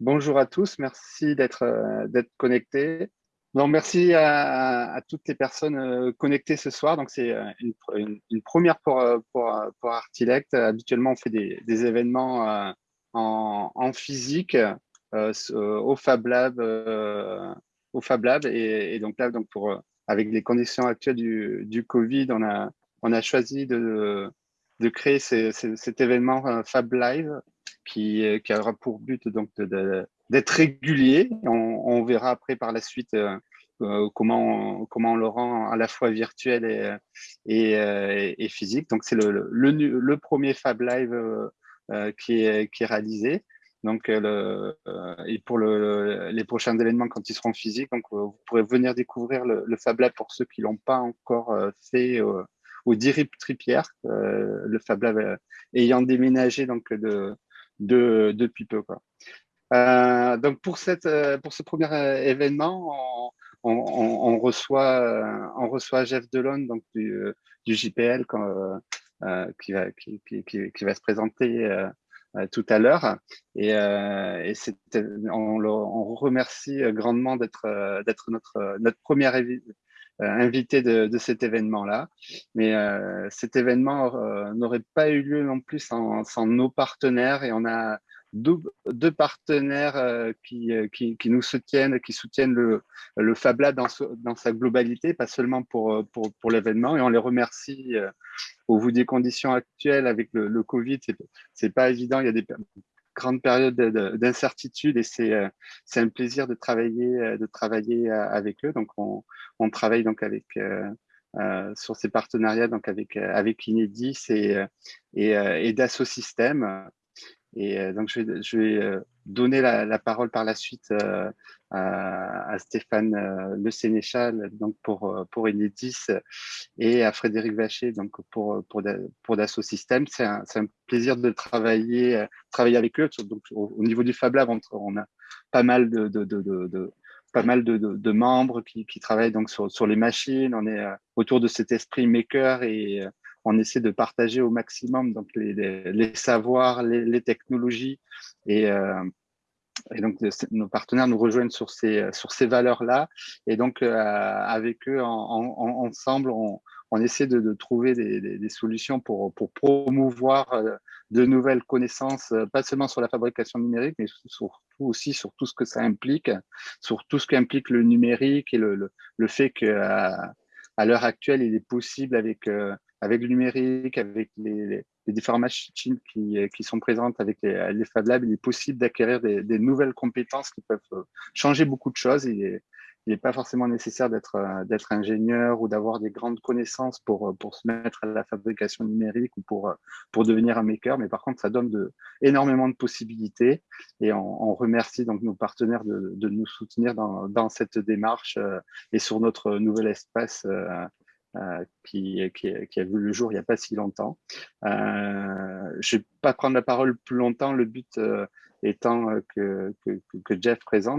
Bonjour à tous, merci d'être euh, connectés. Donc, merci à, toutes les personnes euh, connectées ce soir. Donc, c'est euh, une, première pour, pour, Artilect. Habituellement, on fait des, événements en, physique au Fab Lab, au. Et, donc là, donc pour, avec les conditions actuelles du, du Covid, on a, on a choisi de, de créer cet événement Fab Live qui, euh, qui aura pour but donc d'être régulier. On, verra après par la suite euh, euh, comment, on, comment on le rend à la fois virtuel et, et, physique. Donc, c'est le, le, le, premier Fab Live qui, est, réalisé. Donc, le, et pour le, les prochains événements, quand ils seront physiques, donc, vous pourrez venir découvrir le, Fab Lab pour ceux qui l'ont pas encore fait au Dirip Tripière, le Fab Lab ayant déménagé donc de, de, depuis peu. Quoi. Euh, donc pour, cette, euh, pour ce premier euh, événement, on, reçoit, on reçoit Jeff Delon donc du, du JPL qui, va, qui, va se présenter tout à l'heure. Et, et on, remercie grandement d'être notre, notre première invité de, cet événement-là. Mais euh, cet événement euh, n'aurait pas eu lieu non plus sans, nos partenaires et on a deux, partenaires euh, qui, qui, nous soutiennent, qui soutiennent le, le Fab Lab dans, sa globalité, pas seulement pour, pour, pour l'événement. Et on les remercie au vu des conditions actuelles avec le, le Covid. C'est pas évident. Il y a des grande période d'incertitude et c'est euh, c'est un plaisir de travailler euh, de travailler euh, avec eux. Donc on, on travaille donc avec sur ces partenariats donc avec avec Inédis et et, Dassault et donc, je vais, je vais donner la, parole par la suite euh, à, Stéphane Le Sénéchal donc pour, pour Enedis et à Frédéric Vacher donc pour, pour, pour Dassault Systèmes. C'est un, un, plaisir de travailler, travailler avec eux. Donc, au, au niveau du Fab Lab, on, a pas mal de, de, de, pas mal de, de, membres qui, qui travaillent donc sur, sur les machines. On est autour de cet esprit maker et on essaie de partager au maximum donc les, les, savoirs, les, technologies et, euh, et donc nos partenaires nous rejoignent sur ces sur ces valeurs là et donc euh, avec eux en, en, ensemble on, essaie de, trouver des, solutions pour pour promouvoir euh, de nouvelles connaissances euh, pas seulement sur la fabrication numérique mais surtout aussi sur tout ce que ça implique sur tout ce qu'implique le numérique et le, le, fait que à, l'heure actuelle il est possible avec avec le numérique, avec les, les différentes machines qui, qui, sont présentes avec les, les Fab Labs, il est possible d'acquérir des, nouvelles compétences qui peuvent euh, changer beaucoup de choses. Il n'est pas forcément nécessaire d'être euh, ingénieur ou d'avoir des grandes connaissances pour, euh, se mettre à la fabrication numérique ou pour, devenir un maker. Mais par contre, ça donne énormément de possibilités et on, remercie donc nos partenaires de, nous soutenir dans cette démarche et sur notre nouvel espace euh, qui, qui, qui, a vu le jour il n'y a pas si longtemps. Euh, je ne vais pas prendre la parole plus longtemps, le but euh, étant que, que, que, Jeff présente.